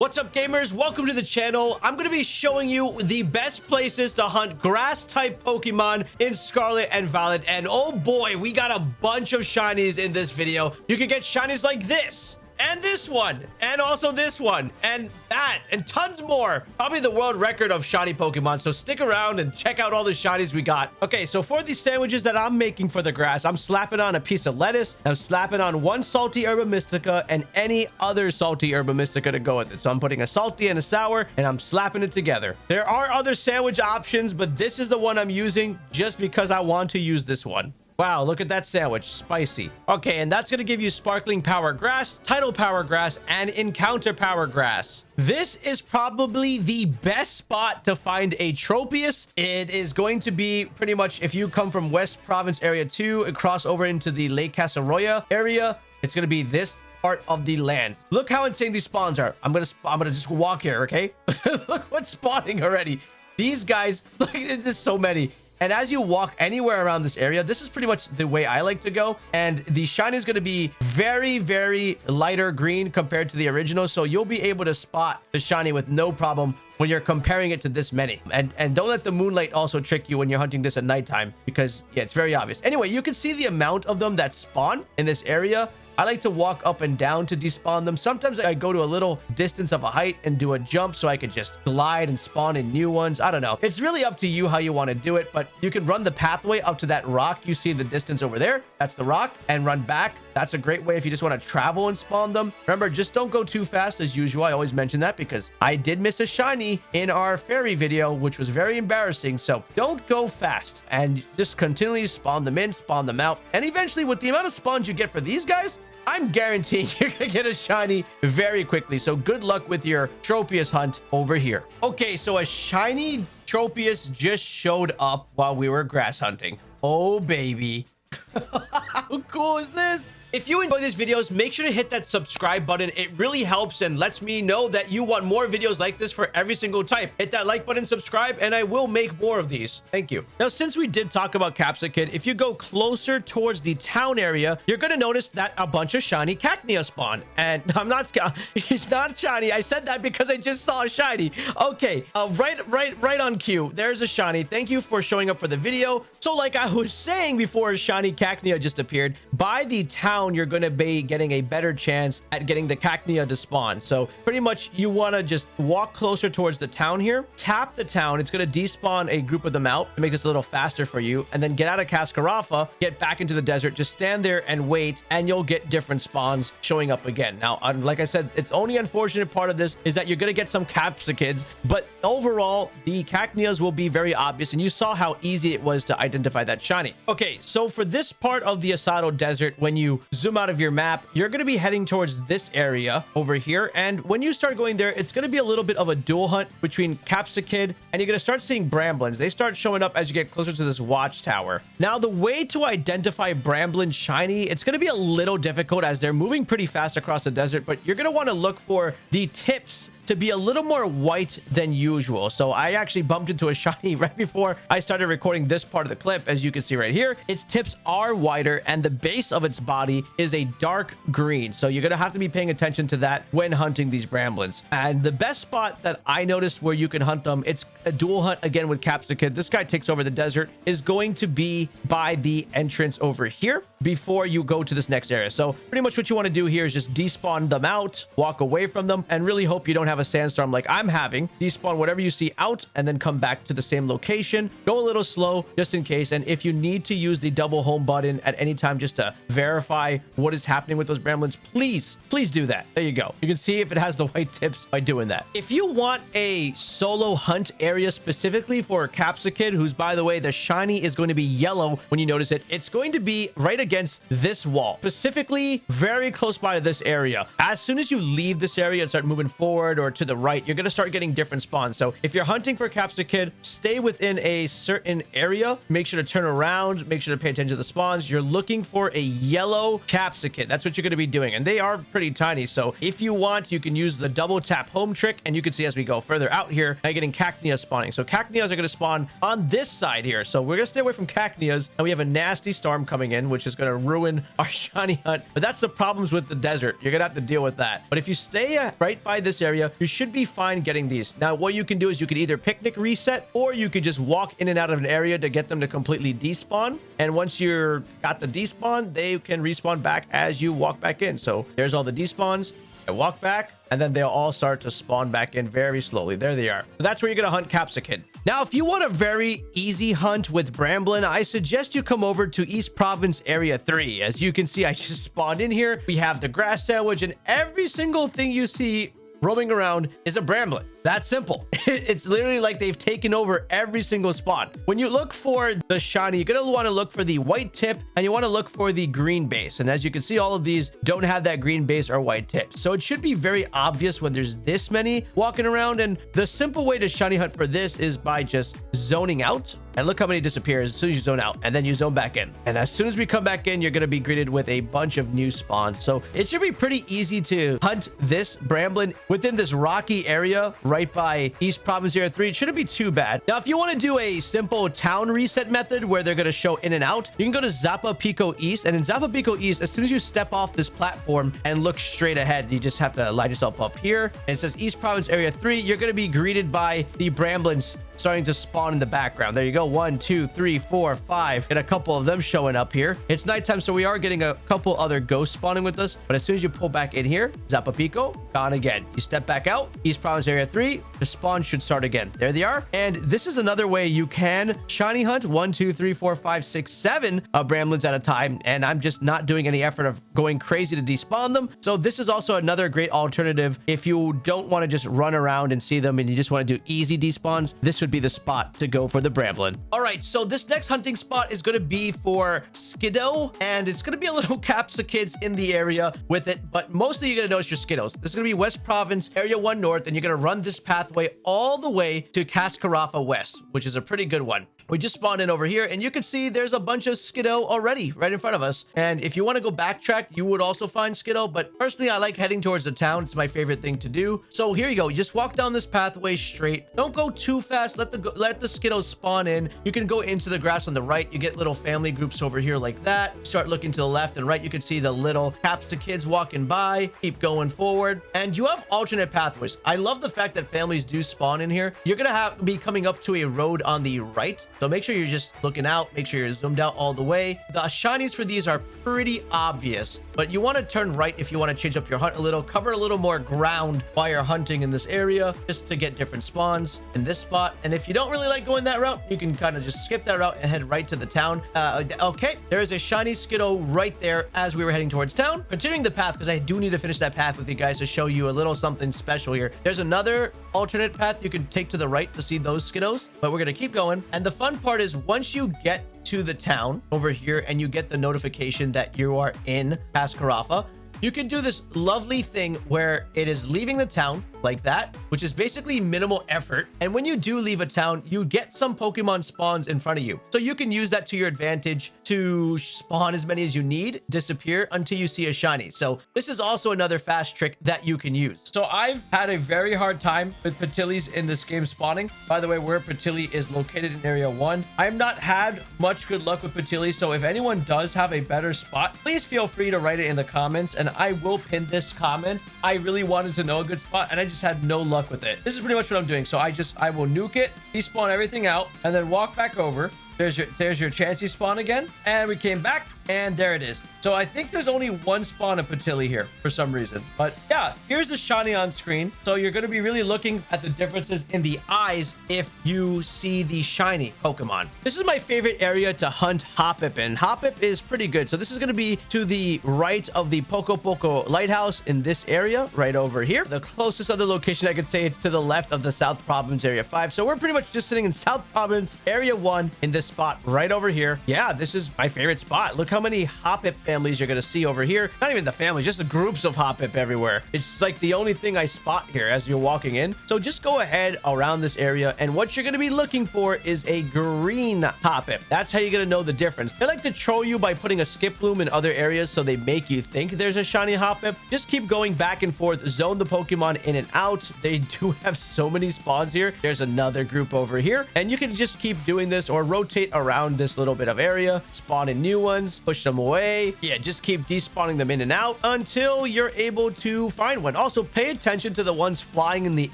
What's up gamers? Welcome to the channel. I'm going to be showing you the best places to hunt grass type Pokemon in Scarlet and Violet. And oh boy, we got a bunch of shinies in this video. You can get shinies like this and this one and also this one and that and tons more. Probably the world record of shiny pokemon so stick around and check out all the shinies we got. Okay so for these sandwiches that i'm making for the grass i'm slapping on a piece of lettuce i'm slapping on one salty herba mystica and any other salty herba mystica to go with it. So i'm putting a salty and a sour and i'm slapping it together. There are other sandwich options but this is the one i'm using just because i want to use this one Wow, look at that sandwich. Spicy. Okay, and that's going to give you Sparkling Power Grass, Title Power Grass, and Encounter Power Grass. This is probably the best spot to find a Tropius. It is going to be pretty much if you come from West Province Area 2 and cross over into the Lake Casseroya area, it's going to be this part of the land. Look how insane these spawns are. I'm going to I'm going to just walk here, okay? look what's spawning already. These guys, look, there's just so many. And as you walk anywhere around this area, this is pretty much the way I like to go. And the shine is going to be very, very lighter green compared to the original. So you'll be able to spot the shiny with no problem when you're comparing it to this many. And and don't let the moonlight also trick you when you're hunting this at nighttime because yeah, it's very obvious. Anyway, you can see the amount of them that spawn in this area I like to walk up and down to despawn them. Sometimes I go to a little distance of a height and do a jump so I could just glide and spawn in new ones. I don't know. It's really up to you how you want to do it, but you can run the pathway up to that rock you see the distance over there. That's the rock and run back. That's a great way if you just want to travel and spawn them. Remember, just don't go too fast as usual. I always mention that because I did miss a shiny in our fairy video, which was very embarrassing. So don't go fast and just continually spawn them in, spawn them out. And eventually with the amount of spawns you get for these guys, I'm guaranteeing you're gonna get a shiny very quickly. So good luck with your Tropius hunt over here. Okay, so a shiny Tropius just showed up while we were grass hunting. Oh, baby. How cool is this? If you enjoy these videos, make sure to hit that subscribe button. It really helps and lets me know that you want more videos like this for every single type. Hit that like button, subscribe, and I will make more of these. Thank you. Now, since we did talk about Capsakid, if you go closer towards the town area, you're going to notice that a bunch of shiny Cacnea spawn. And I'm not, it's not shiny. I said that because I just saw a shiny. Okay, uh, right, right, right on cue. There's a shiny. Thank you for showing up for the video. So like I was saying before shiny Cacnea just appeared, by the town down, you're going to be getting a better chance at getting the Cacnea to spawn. So pretty much you want to just walk closer towards the town here, tap the town. It's going to despawn a group of them out to make this a little faster for you. And then get out of Cascarrafa, get back into the desert, just stand there and wait, and you'll get different spawns showing up again. Now, uh, like I said, it's only unfortunate part of this is that you're going to get some Capsakids, but overall, the Cacneas will be very obvious. And you saw how easy it was to identify that shiny. Okay, so for this part of the Asado Desert, when you zoom out of your map, you're going to be heading towards this area over here. And when you start going there, it's going to be a little bit of a dual hunt between Capsakid and you're going to start seeing Bramblins. They start showing up as you get closer to this watchtower. Now, the way to identify Bramblin shiny, it's going to be a little difficult as they're moving pretty fast across the desert, but you're going to want to look for the tips to be a little more white than usual. So I actually bumped into a shiny right before I started recording this part of the clip. As you can see right here, its tips are whiter and the base of its body is a dark green. So you're going to have to be paying attention to that when hunting these bramblins. And the best spot that I noticed where you can hunt them, it's a dual hunt again with Capsakid. This guy takes over the desert is going to be by the entrance over here before you go to this next area. So pretty much what you want to do here is just despawn them out, walk away from them, and really hope you don't have a sandstorm like I'm having. Despawn whatever you see out and then come back to the same location. Go a little slow just in case. And if you need to use the double home button at any time just to verify what is happening with those bramblins, please, please do that. There you go. You can see if it has the white tips by doing that. If you want a solo hunt area specifically for Capsakid, who's by the way, the shiny is going to be yellow when you notice it. It's going to be right against this wall, specifically very close by to this area. As soon as you leave this area and start moving forward or to the right, you're going to start getting different spawns. So if you're hunting for Capsakid, stay within a certain area. Make sure to turn around. Make sure to pay attention to the spawns. You're looking for a yellow Capsakid. That's what you're going to be doing. And they are pretty tiny. So if you want, you can use the double tap home trick. And you can see as we go further out here, I'm getting Cacnea spawning. So Cacneas are going to spawn on this side here. So we're going to stay away from Cacneas. And we have a nasty storm coming in, which is going to ruin our shiny hunt. But that's the problems with the desert. You're going to have to deal with that. But if you stay uh, right by this area, you should be fine getting these. Now, what you can do is you can either picnic reset or you could just walk in and out of an area to get them to completely despawn. And once you're got the despawn, they can respawn back as you walk back in. So there's all the despawns. I walk back, and then they'll all start to spawn back in very slowly. There they are. So that's where you're going to hunt Capsicum. Now, if you want a very easy hunt with Bramblin, I suggest you come over to East Province Area 3. As you can see, I just spawned in here. We have the grass sandwich, and every single thing you see roaming around is a Bramblin. That simple. it's literally like they've taken over every single spot. When you look for the shiny, you're going to want to look for the white tip and you want to look for the green base. And as you can see, all of these don't have that green base or white tip. So it should be very obvious when there's this many walking around. And the simple way to shiny hunt for this is by just zoning out. And look how many disappears as soon as you zone out and then you zone back in. And as soon as we come back in, you're going to be greeted with a bunch of new spawns. So it should be pretty easy to hunt this Bramblin within this rocky area right by East Province Area 3. It shouldn't be too bad. Now, if you want to do a simple town reset method where they're going to show in and out, you can go to Zapapico East. And in Zapapico East, as soon as you step off this platform and look straight ahead, you just have to line yourself up here. And it says East Province Area 3. You're going to be greeted by the Bramblins starting to spawn in the background. There you go. One, two, three, four, five, and a couple of them showing up here. It's nighttime, so we are getting a couple other ghosts spawning with us. But as soon as you pull back in here, Zapapico, gone again. You step back out, East Province Area 3, the spawn should start again. There they are. And this is another way you can shiny hunt one, two, three, four, five, six, seven uh, Bramblins at a time. And I'm just not doing any effort of going crazy to despawn them. So this is also another great alternative if you don't want to just run around and see them and you just want to do easy despawns. This would be the spot to go for the Bramblin. All right, so this next hunting spot is going to be for Skiddo, and it's going to be a little Capsakids in the area with it, but mostly you're going to notice your Skiddos. This is going to be West Province, Area 1 North, and you're going to run this pathway all the way to Cascarrafa West, which is a pretty good one. We just spawned in over here and you can see there's a bunch of Skiddo already right in front of us. And if you want to go backtrack, you would also find Skiddo. But personally, I like heading towards the town. It's my favorite thing to do. So here you go. You just walk down this pathway straight. Don't go too fast. Let the let the Skiddos spawn in. You can go into the grass on the right. You get little family groups over here like that. Start looking to the left and right. You can see the little Capsakids walking by. Keep going forward. And you have alternate pathways. I love the fact that families do spawn in here. You're going to have be coming up to a road on the right so make sure you're just looking out. Make sure you're zoomed out all the way. The shinies for these are pretty obvious, but you want to turn right if you want to change up your hunt a little. Cover a little more ground while you're hunting in this area just to get different spawns in this spot. And if you don't really like going that route, you can kind of just skip that route and head right to the town. Uh, okay, there is a shiny Skiddo right there as we were heading towards town. Continuing the path because I do need to finish that path with you guys to show you a little something special here. There's another alternate path you can take to the right to see those Skiddos, but we're going to keep going. And the fun fun part is once you get to the town over here and you get the notification that you are in Cascarrafa. you can do this lovely thing where it is leaving the town like that, which is basically minimal effort. And when you do leave a town, you get some Pokemon spawns in front of you. So you can use that to your advantage to spawn as many as you need, disappear until you see a shiny. So this is also another fast trick that you can use. So I've had a very hard time with Petilils in this game spawning. By the way, where Petilil is located in area one, I have not had much good luck with Petilil. So if anyone does have a better spot, please feel free to write it in the comments and I will pin this comment. I really wanted to know a good spot and I just had no luck with it. This is pretty much what I'm doing. So I just, I will nuke it, despawn everything out, and then walk back over. There's your, there's your Chansey spawn again. And we came back and there it is. So I think there's only one spawn of Petilil here for some reason. But yeah, here's the shiny on screen. So you're going to be really looking at the differences in the eyes if you see the shiny Pokemon. This is my favorite area to hunt Hoppip in. Hoppip is pretty good. So this is going to be to the right of the Poco Poco Lighthouse in this area right over here. The closest other location I could say it's to the left of the South Province Area 5. So we're pretty much just sitting in South Province Area 1 in this spot right over here. Yeah, this is my favorite spot. Look how many Hoppip families you're going to see over here. Not even the families, just the groups of Hoppip everywhere. It's like the only thing I spot here as you're walking in. So just go ahead around this area. And what you're going to be looking for is a green Hoppip. That's how you're going to know the difference. They like to troll you by putting a Skiploom in other areas so they make you think there's a shiny Hoppip. Just keep going back and forth. Zone the Pokemon in and out. They do have so many spawns here. There's another group over here. And you can just keep doing this or rotate around this little bit of area, spawn in new ones, push them away. Yeah, just keep despawning them in and out until you're able to find one. Also, pay attention to the ones flying in the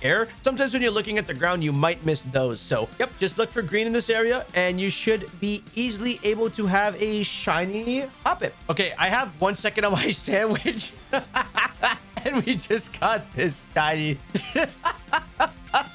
air. Sometimes when you're looking at the ground, you might miss those. So, yep, just look for green in this area and you should be easily able to have a shiny Hoppip. Okay, I have one second on my sandwich. and we just got this shiny.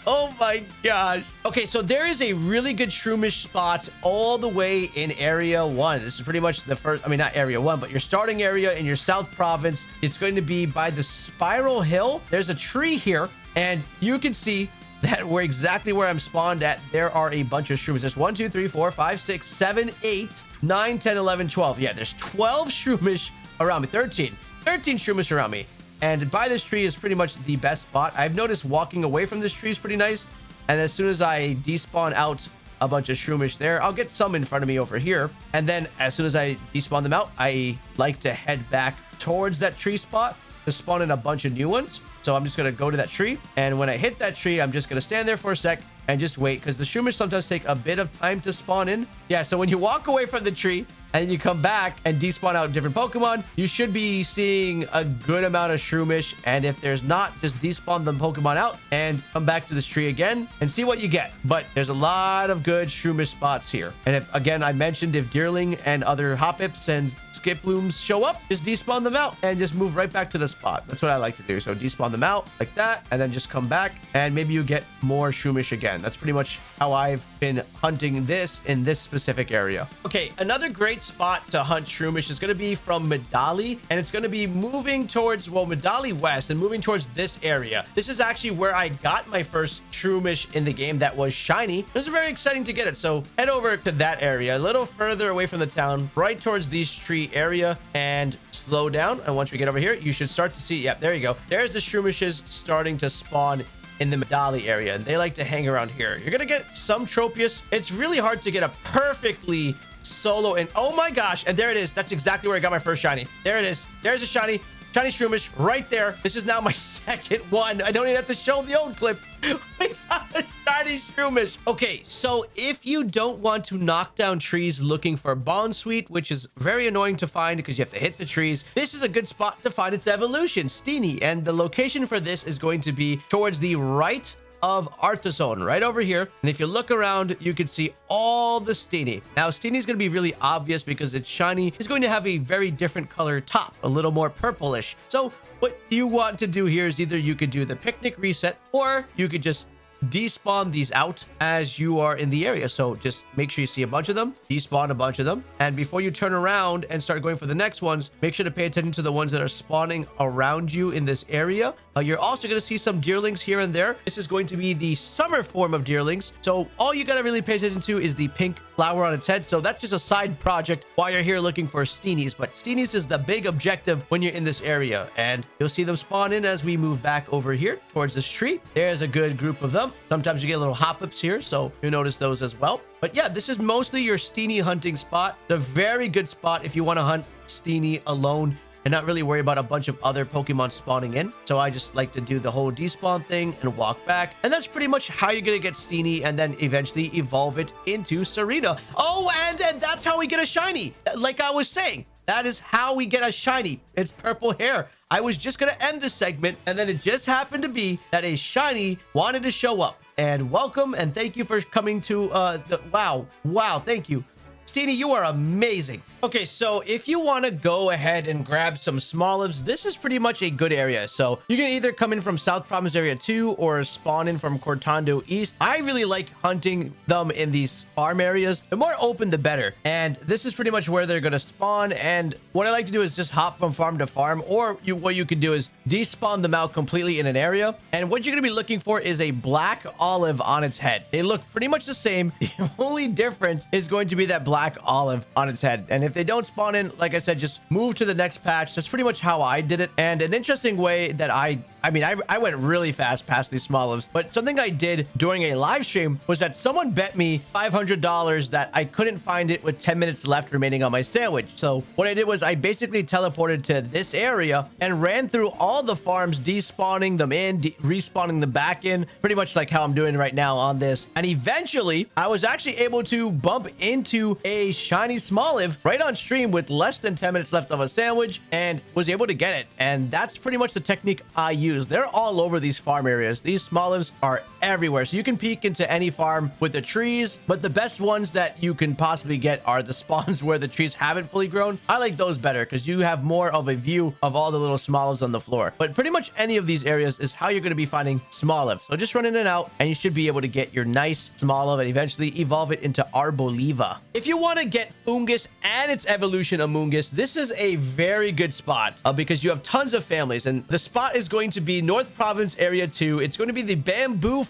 oh my gosh. Okay, so there is a really good shroomish spot all the way in area one. This is pretty much the first, I mean, not area one, but your starting area in your south province. It's going to be by the spiral hill. There's a tree here and you can see that we're exactly where I'm spawned at. There are a bunch of shrooms. There's 1, 2, 3, 4, 5, 6, 7, 8, 9, 10, 11, 12. Yeah, there's 12 shroomish around me. 13. 13 shroomish around me. And by this tree is pretty much the best spot. I've noticed walking away from this tree is pretty nice. And as soon as I despawn out a bunch of shroomish there, I'll get some in front of me over here. And then as soon as I despawn them out, I like to head back towards that tree spot to spawn in a bunch of new ones. So I'm just going to go to that tree. And when I hit that tree, I'm just going to stand there for a sec and just wait because the shroomish sometimes take a bit of time to spawn in. Yeah, so when you walk away from the tree, and you come back and despawn out different Pokemon, you should be seeing a good amount of Shroomish. And if there's not, just despawn the Pokemon out and come back to this tree again and see what you get. But there's a lot of good Shroomish spots here. And if, again, I mentioned if Deerling and other Hoppips and Skiplooms show up, just despawn them out and just move right back to the spot. That's what I like to do. So despawn them out like that and then just come back and maybe you get more Shroomish again. That's pretty much how I've been hunting this in this specific area. Okay, another great spot to hunt Shroomish is going to be from Medali, and it's going to be moving towards, well, Medali West and moving towards this area. This is actually where I got my first Shroomish in the game that was shiny. It was very exciting to get it, so head over to that area, a little further away from the town, right towards these tree area, and slow down. And once we get over here, you should start to see, yep, there you go. There's the Shroomishes starting to spawn in the Medali area, and they like to hang around here. You're gonna get some Tropius. It's really hard to get a perfectly solo and oh my gosh and there it is that's exactly where i got my first shiny there it is there's a shiny shiny shroomish right there. This is now my second one. I don't even have to show the old clip. We got a shiny shroomish okay so if you don't want to knock down trees looking for Bounsweet which is very annoying to find because you have to hit the trees this is a good spot to find its evolution. Steenee. and the location for this is going to be towards the right of Artazon right over here. And if you look around, you can see all the Steenee. Now, Steenee is going to be really obvious because it's shiny. It's going to have a very different color top, a little more purplish. So what you want to do here is either you could do the picnic reset or you could just despawn these out as you are in the area. So just make sure you see a bunch of them, despawn a bunch of them. And before you turn around and start going for the next ones, make sure to pay attention to the ones that are spawning around you in this area. Uh, you're also going to see some deerlings here and there. This is going to be the summer form of deerlings. So all you got to really pay attention to is the pink flower on its head. So that's just a side project while you're here looking for Steenees. But Steenees is the big objective when you're in this area. And you'll see them spawn in as we move back over here towards this tree. There's a good group of them. Sometimes you get little hop-ups here. So you'll notice those as well. But yeah, this is mostly your Steenee hunting spot. It's a very good spot if you want to hunt Steenee alone and not really worry about a bunch of other Pokemon spawning in. So I just like to do the whole despawn thing and walk back. And that's pretty much how you're going to get Steenee and then eventually evolve it into Tsareena. Oh, and, and that's how we get a shiny. Like I was saying, that is how we get a shiny. It's purple hair. I was just going to end this segment, and then it just happened to be that a shiny wanted to show up. And welcome, and thank you for coming to, uh, the, wow, wow, thank you. Steenee, you are amazing. Okay, so if you want to go ahead and grab some Smolives, this is pretty much a good area. So you can either come in from South Province Area 2 or spawn in from Cortondo East. I really like hunting them in these farm areas. The more open, the better. And this is pretty much where they're going to spawn. And what I like to do is just hop from farm to farm. Or you, what you can do is despawn them out completely in an area. And what you're going to be looking for is a black olive on its head. They look pretty much the same. The only difference is going to be that black black olive on its head. And if they don't spawn in, like I said, just move to the next patch. That's pretty much how I did it. And an interesting way that I I mean, I, I went really fast past these smolives, but something I did during a live stream was that someone bet me $500 that I couldn't find it with 10 minutes left remaining on my sandwich. So what I did was I basically teleported to this area and ran through all the farms, despawning them in, de respawning them back in, pretty much like how I'm doing right now on this. And eventually, I was actually able to bump into a shiny smoliv right on stream with less than 10 minutes left of a sandwich and was able to get it. And that's pretty much the technique I use. They're all over these farm areas. These smolivs are everywhere. So you can peek into any farm with the trees, but the best ones that you can possibly get are the spawns where the trees haven't fully grown. I like those better because you have more of a view of all the little smolivs on the floor. But pretty much any of these areas is how you're going to be finding smoliv. So just run in and out and you should be able to get your nice smoliv and eventually evolve it into Arboliva. If you want to get Foongus and its evolution Amoonguss, this is a very good spot uh, because you have tons of families and the spot is going to be North Province Area 2. It's going to be the Bamboo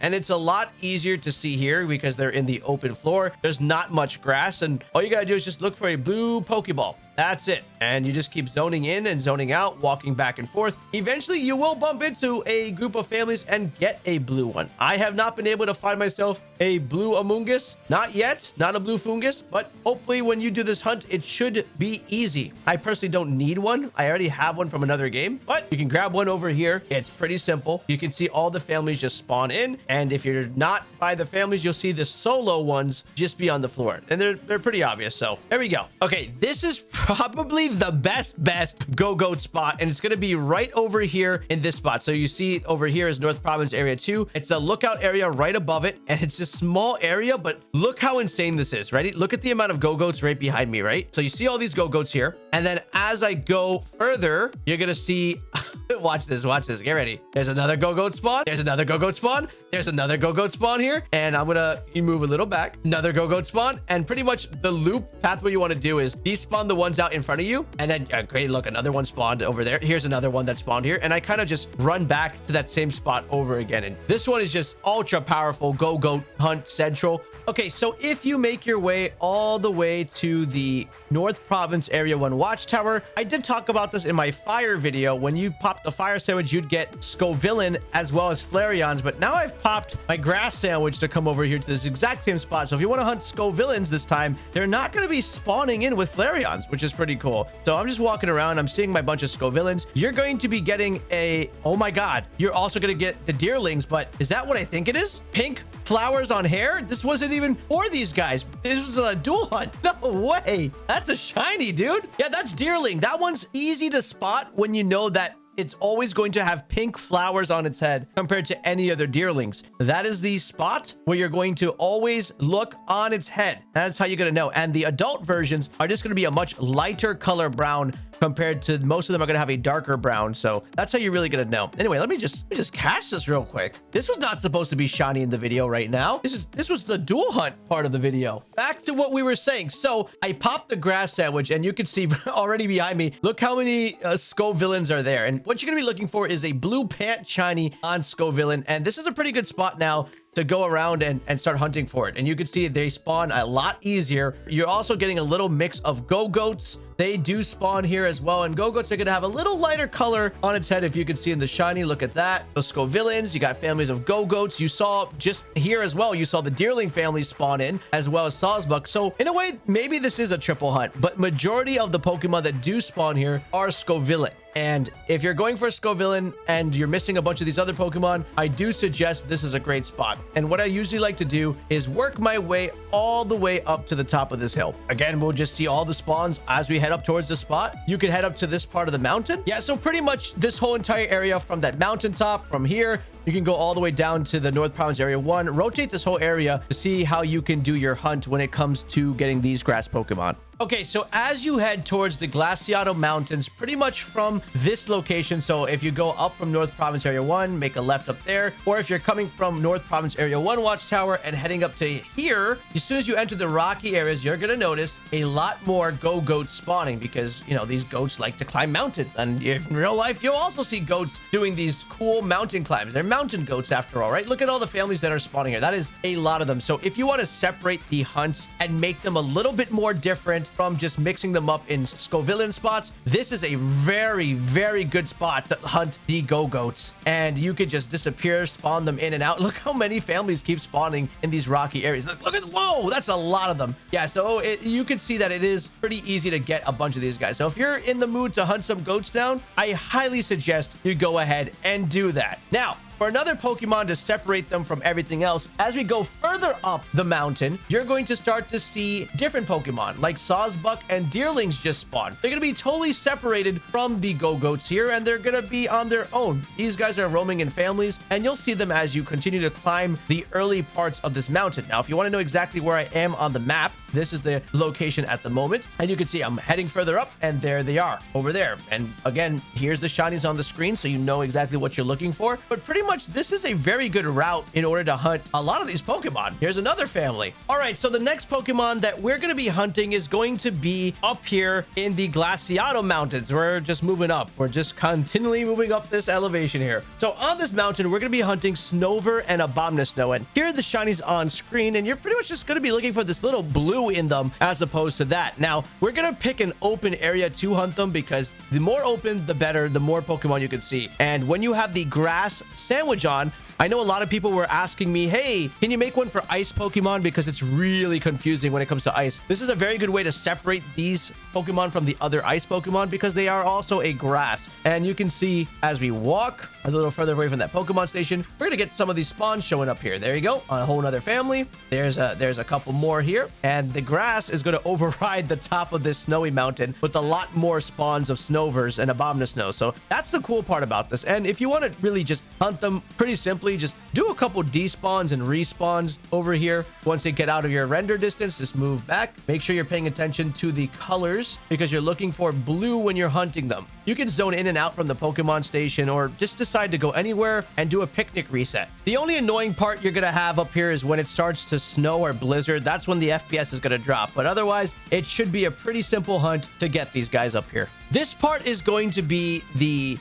And it's a lot easier to see here because they're in the open floor. There's not much grass and all you got to do is just look for a blue Pokeball. That's it. And you just keep zoning in and zoning out, walking back and forth. Eventually, you will bump into a group of families and get a blue one. I have not been able to find myself a blue Amoonguss. Not yet. Not a blue Foongus. But hopefully, when you do this hunt, it should be easy. I personally don't need one. I already have one from another game. But you can grab one over here. It's pretty simple. You can see all the families just spawn in. And if you're not by the families, you'll see the solo ones just be on the floor. And they're, they're pretty obvious. So there we go. Okay, this is probably the best, best go-goat spot. And it's going to be right over here in this spot. So you see over here is North Province Area 2. It's a lookout area right above it. And it's a small area, but look how insane this is. Ready? Look at the amount of go-goats right behind me, right? So you see all these go-goats here. And then as I go further, you're going to see... watch this, watch this. Get ready. There's another go-goat spawn. There's another go-goat spawn. There's another go-goat spawn here. And I'm going to move a little back. Another go-goat spawn. And pretty much the loop pathway you want to do is despawn the ones out in front of you. And then, uh, great, look, another one spawned over there. Here's another one that spawned here. And I kind of just run back to that same spot over again. And this one is just ultra powerful go-goat hunt central. Okay, so if you make your way all the way to the North Province Area 1 Watchtower, I did talk about this in my fire video. When you popped the fire sandwich, you'd get Scovillain as well as Flareons, but now I've popped my grass sandwich to come over here to this exact same spot. So if you want to hunt Scovillains this time, they're not going to be spawning in with Flareons, which is pretty cool. So I'm just walking around. I'm seeing my bunch of Scovillains. You're going to be getting a... Oh my god. You're also going to get the Deerlings, but is that what I think it is? Pink flowers on hair? This wasn't even for these guys. This was a dual hunt. No way. That's a shiny, dude. Yeah, that's Deerling. That one's easy to spot when you know that it's always going to have pink flowers on its head compared to any other deerlings. That is the spot where you're going to always look on its head. That's how you're going to know. And the adult versions are just going to be a much lighter color brown compared to most of them are going to have a darker brown. So that's how you're really going to know. Anyway, let me just let me just catch this real quick. This was not supposed to be shiny in the video right now. This is this was the dual hunt part of the video. Back to what we were saying. So I popped the grass sandwich and you can see already behind me, look how many uh, Scovillains are there. And what you're going to be looking for is a blue pant shiny on Scovillain. And this is a pretty good spot now to go around and, and start hunting for it. And you can see they spawn a lot easier. You're also getting a little mix of go-goats. They do spawn here as well. And go-goats are going to have a little lighter color on its head. If you can see in the shiny, look at that. The Scovillains, you got families of go-goats. You saw just here as well, you saw the Deerling family spawn in as well as Sawsbuck. So in a way, maybe this is a triple hunt, but majority of the Pokemon that do spawn here are Scovillain. And if you're going for a Scovillain and you're missing a bunch of these other Pokemon, I do suggest this is a great spot. And what I usually like to do is work my way all the way up to the top of this hill. Again, we'll just see all the spawns as we head up towards the spot. You can head up to this part of the mountain. Yeah, so pretty much this whole entire area from that mountaintop, from here, you can go all the way down to the North Province Area 1. Rotate this whole area to see how you can do your hunt when it comes to getting these grass Pokemon. Okay, so as you head towards the Glaseado Mountains, pretty much from this location, so if you go up from North Province Area 1, make a left up there, or if you're coming from North Province Area 1 Watchtower and heading up to here, as soon as you enter the rocky areas, you're going to notice a lot more go-goats spawning because, you know, these goats like to climb mountains. And in real life, you'll also see goats doing these cool mountain climbs. They're mountain goats after all, right? Look at all the families that are spawning here. That is a lot of them. So if you want to separate the hunts and make them a little bit more different, from just mixing them up in Scovillain spots, this is a very, very good spot to hunt the Go-Goats. And you could just disappear, spawn them in and out. Look how many families keep spawning in these rocky areas. Look, look at, whoa, that's a lot of them. Yeah, so it, you can see that it is pretty easy to get a bunch of these guys. So if you're in the mood to hunt some goats down, I highly suggest you go ahead and do that. Now, for another Pokemon to separate them from everything else, as we go further up the mountain, you're going to start to see different Pokemon, like Sawsbuck and Deerlings just spawn. They're going to be totally separated from the Go-Goats here, and they're going to be on their own. These guys are roaming in families, and you'll see them as you continue to climb the early parts of this mountain. Now, if you want to know exactly where I am on the map, this is the location at the moment, and you can see I'm heading further up, and there they are over there. And again, here's the shinies on the screen, so you know exactly what you're looking for. But pretty much this is a very good route in order to hunt a lot of these Pokemon. Here's another family. All right, so the next Pokemon that we're going to be hunting is going to be up here in the Glaseado Mountains. We're just moving up. We're just continually moving up this elevation here. So on this mountain, we're going to be hunting Snover and Abomasnow. And here are the shinies on screen, and you're pretty much just going to be looking for this little blue in them as opposed to that. Now, we're going to pick an open area to hunt them because the more open, the better, the more Pokemon you can see. And when you have the grass sandwich on, I know a lot of people were asking me, hey, can you make one for ice Pokemon? Because it's really confusing when it comes to ice. This is a very good way to separate these Pokemon from the other ice Pokemon because they are also a grass. And you can see as we walk a little further away from that Pokemon station, we're going to get some of these spawns showing up here. There you go. On a whole nother family. There's a, there's a couple more here. And the grass is going to override the top of this snowy mountain with a lot more spawns of Snovers and Abomasnow. So that's the cool part about this. And if you want to really just hunt them pretty simply, simply just do a couple despawns and respawns over here. Once they get out of your render distance, just move back. Make sure you're paying attention to the colors because you're looking for blue when you're hunting them. You can zone in and out from the Pokemon station or just decide to go anywhere and do a picnic reset. The only annoying part you're going to have up here is when it starts to snow or blizzard. That's when the FPS is going to drop. But otherwise, it should be a pretty simple hunt to get these guys up here. This part is going to be the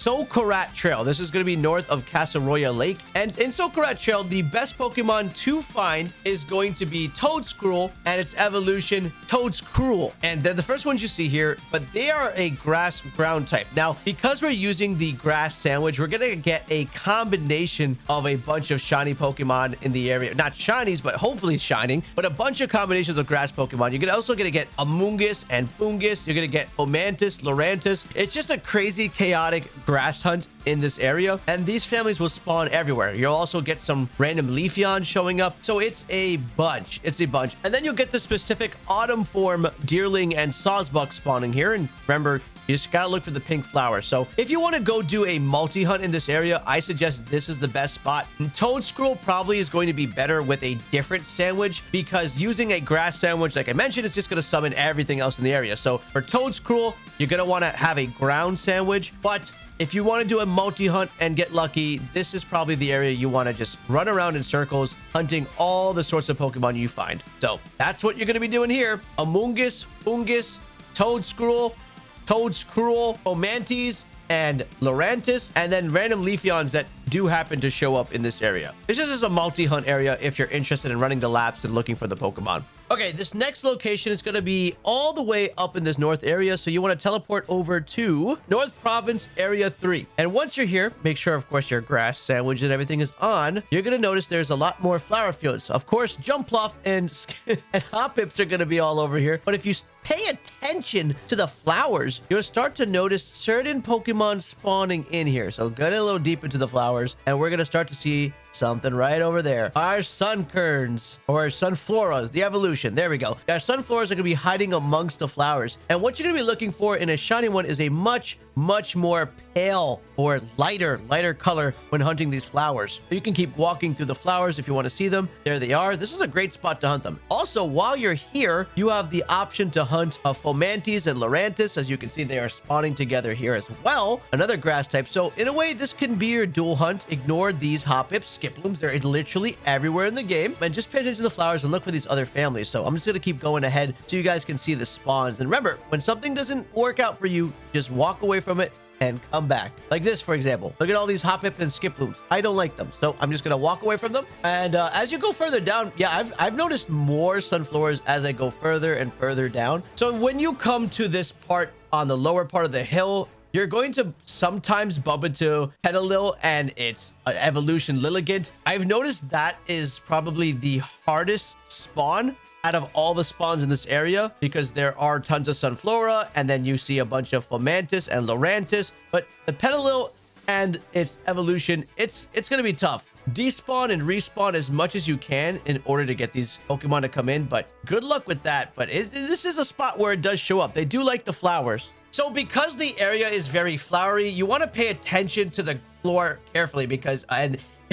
Socarrat Trail. This is going to be north of Casseroya Lake. And in Socarrat Trail, the best Pokemon to find is going to be Toedscool and its evolution, Toedscruel. And they're the first ones you see here, but they are a grass ground type. Now, because we're using the grass sandwich, we're going to get a combination of a bunch of shiny Pokemon in the area. Not shinies, but hopefully shining, but a bunch of combinations of grass Pokemon. You're also going to get Amoonguss and Foongus. You're going to get Fomantis, Lurantis. It's just a crazy, chaotic grass hunt in this area and these families will spawn everywhere. You'll also get some random leafeon showing up. So it's a bunch. It's a bunch. And then you'll get the specific autumn form deerling and sawsbuck spawning here. And remember you just gotta look for the pink flower. So if you want to go do a multi-hunt in this area, I suggest this is the best spot. Toedscruel probably is going to be better with a different sandwich because using a grass sandwich, like I mentioned, it's just to summon everything else in the area. So for Toedscruel, you're going to want to have a ground sandwich. But if you want to do a multi-hunt and get lucky, this is probably the area you want to just run around in circles, hunting all the sorts of Pokemon you find. So that's what you're going to be doing here. Amoonguss, Foongus, Toedscool, Toedscruel, Fomantis, and Lurantis, and then random Leafeons that do happen to show up in this area. This is just a multi-hunt area if you're interested in running the laps and looking for the Pokemon. Okay, this next location is going to be all the way up in this north area. So you want to teleport over to North Province Area 3. And once you're here, make sure, of course, your grass sandwich and everything is on. You're going to notice there's a lot more flower fields. Of course, Jumpluff and, and Hoppips are going to be all over here. But if you pay attention to the flowers, you'll start to notice certain Pokemon spawning in here. So get a little deep into the flowers, and we're going to start to see something right over there. Our Sunkerns or Sunfloras, the evolution. There we go. Our Sunfloras are going to be hiding amongst the flowers. And what you're going to be looking for in a shiny one is a much, much more pale or lighter, lighter color when hunting these flowers. You can keep walking through the flowers if you want to see them. There they are. This is a great spot to hunt them. Also, while you're here, you have the option to hunt a Fomantis and Lurantis. As you can see, they are spawning together here as well. Another grass type. So in a way, this can be your dual hunt. Ignore these Hoppips Skiplooms. They're literally everywhere in the game. And just pay attention to the flowers and look for these other families. So I'm just going to keep going ahead so you guys can see the spawns. And remember, when something doesn't work out for you, just walk away from it and come back. Like this, for example. Look at all these Hoppip and Skiplooms. I don't like them. So I'm just going to walk away from them. And uh, as you go further down, yeah, I've, I've noticed more sunflowers as I go further and further down. So when you come to this part on the lower part of the hill, you're going to sometimes bump into Petilil and its uh, evolution Lilligant. I've noticed that is probably the hardest spawn out of all the spawns in this area because there are tons of Sunflora and then you see a bunch of Fomantis and Lurantis. But the Petilil and its evolution, it's it's going to be tough. Despawn and respawn as much as you can in order to get these Pokemon to come in. But good luck with that. But it, this is a spot where it does show up. They do like the flowers. So because the area is very flowery, you want to pay attention to the floor carefully because and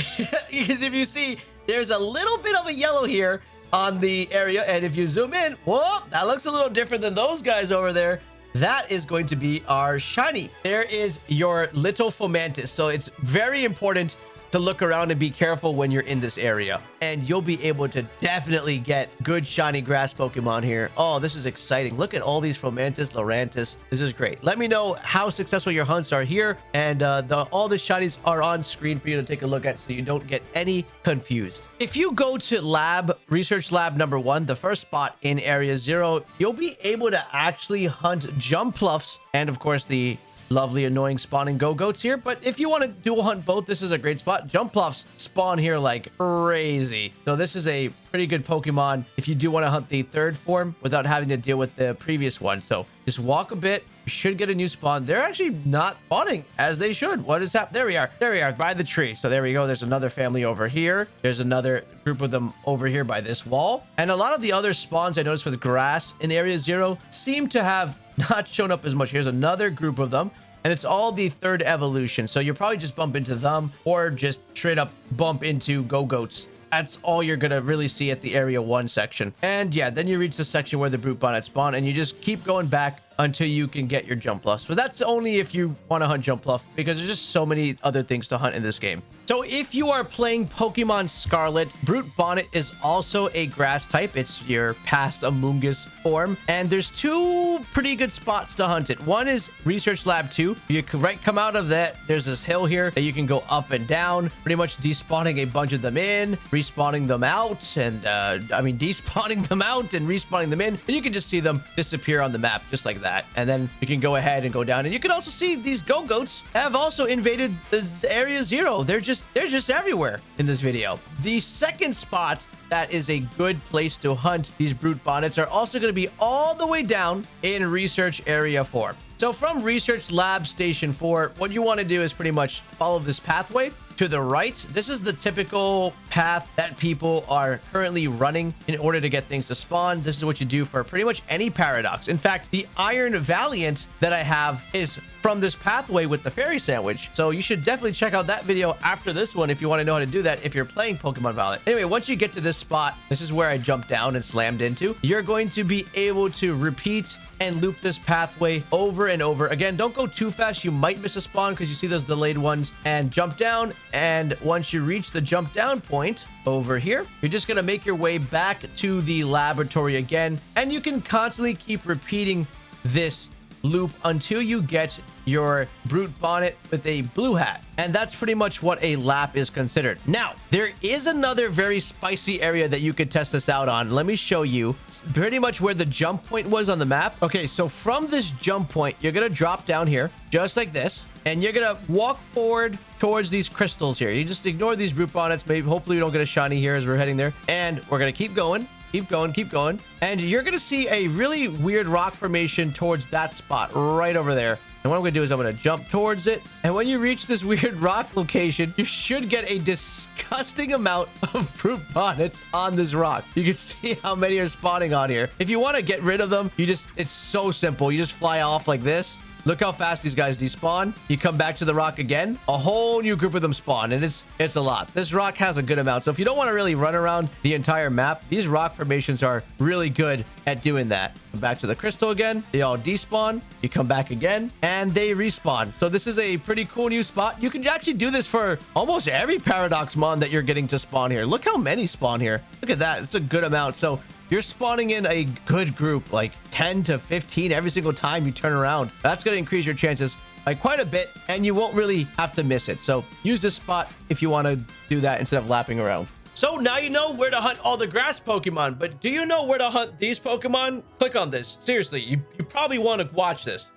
because if you see there's a little bit of a yellow here on the area and if you zoom in, whoa, that looks a little different than those guys over there. That is going to be our shiny. There is your little Fomantis. So it's very important to look around and be careful when you're in this area. And you'll be able to definitely get good shiny grass Pokemon here. Oh, this is exciting. Look at all these Fomantis, Lurantis. This is great. Let me know how successful your hunts are here. And uh, the, all the shinies are on screen for you to take a look at so you don't get any confused. If you go to lab, research lab number one, the first spot in area zero, you'll be able to actually hunt Jumpluffs and of course the lovely annoying spawning go-goats here but if you want to dual hunt both this is a great spot. Jumpluffs spawn here like crazy. So this is a pretty good pokemon if you do want to hunt the third form without having to deal with the previous one. So just walk a bit you should get a new spawn. They're actually not spawning as they should. What is happening there we are there we are by the tree. So there we go there's another family over here. There's another group of them over here by this wall. And a lot of the other spawns i noticed with grass in area zero seem to have not shown up as much. Here's another group of them. And it's all the third evolution. So you'll probably just bump into them or just straight up bump into Go-Goats. That's all you're going to really see at the Area 1 section. And yeah, then you reach the section where the Brute Bonnet spawn and you just keep going back until you can get your Jump Jumpluff. But that's only if you want to hunt Jump Jumpluff because there's just so many other things to hunt in this game. So if you are playing Pokemon Scarlet, Brute Bonnet is also a grass type. It's your past Amoonguss form. And there's two pretty good spots to hunt it. One is Research Lab 2. You can right come out of that. There's this hill here that you can go up and down, pretty much despawning a bunch of them in, respawning them out, and uh, I mean, despawning them out and respawning them in. And you can just see them disappear on the map just like that that. And then you can go ahead and go down. And you can also see these go-goats have also invaded the, the area zero. They're just they're just everywhere in this video. The second spot that is a good place to hunt these brute bonnets are also going to be all the way down in research area 4 so from research lab station 4 what you want to do is pretty much follow this pathway to the right, this is the typical path that people are currently running in order to get things to spawn. This is what you do for pretty much any paradox. In fact, the Iron Valiant that I have is from this pathway with the fairy sandwich. So you should definitely check out that video after this one if you want to know how to do that if you're playing Pokemon Violet. Anyway, once you get to this spot, this is where I jumped down and slammed into. You're going to be able to repeat and loop this pathway over and over. Again, don't go too fast. You might miss a spawn because you see those delayed ones and jump down. And once you reach the jump down point over here, you're just going to make your way back to the laboratory again. And you can constantly keep repeating this loop until you get your brute bonnet with a blue hat. And that's pretty much what a lap is considered. Now there is another very spicy area that you could test this out on. Let me show you it's pretty much where the jump point was on the map. Okay so from this jump point you're gonna drop down here just like this and you're gonna walk forward towards these crystals here. You just ignore these brute bonnets. Maybe hopefully we don't get a shiny here as we're heading there. And we're gonna keep going Keep going, keep going. And you're going to see a really weird rock formation towards that spot right over there. And what I'm going to do is I'm going to jump towards it. And when you reach this weird rock location, you should get a disgusting amount of brute bonnets on this rock. You can see how many are spawning on here. If you want to get rid of them, you just, it's so simple. You just fly off like this Look how fast these guys despawn. You come back to the rock again, a whole new group of them spawn, and it's it's a lot. This rock has a good amount. So if you don't want to really run around the entire map, these rock formations are really good at doing that. Come back to the crystal again. They all despawn. You come back again, and they respawn. So this is a pretty cool new spot. You can actually do this for almost every Paradox Mon that you're getting to spawn here. Look how many spawn here. Look at that. It's a good amount. So you're spawning in a good group, like 10 to 15 every single time you turn around. That's going to increase your chances like quite a bit and you won't really have to miss it. So use this spot if you want to do that instead of lapping around. So now you know where to hunt all the grass Pokemon, but do you know where to hunt these Pokemon? Click on this. Seriously, you, you probably want to watch this.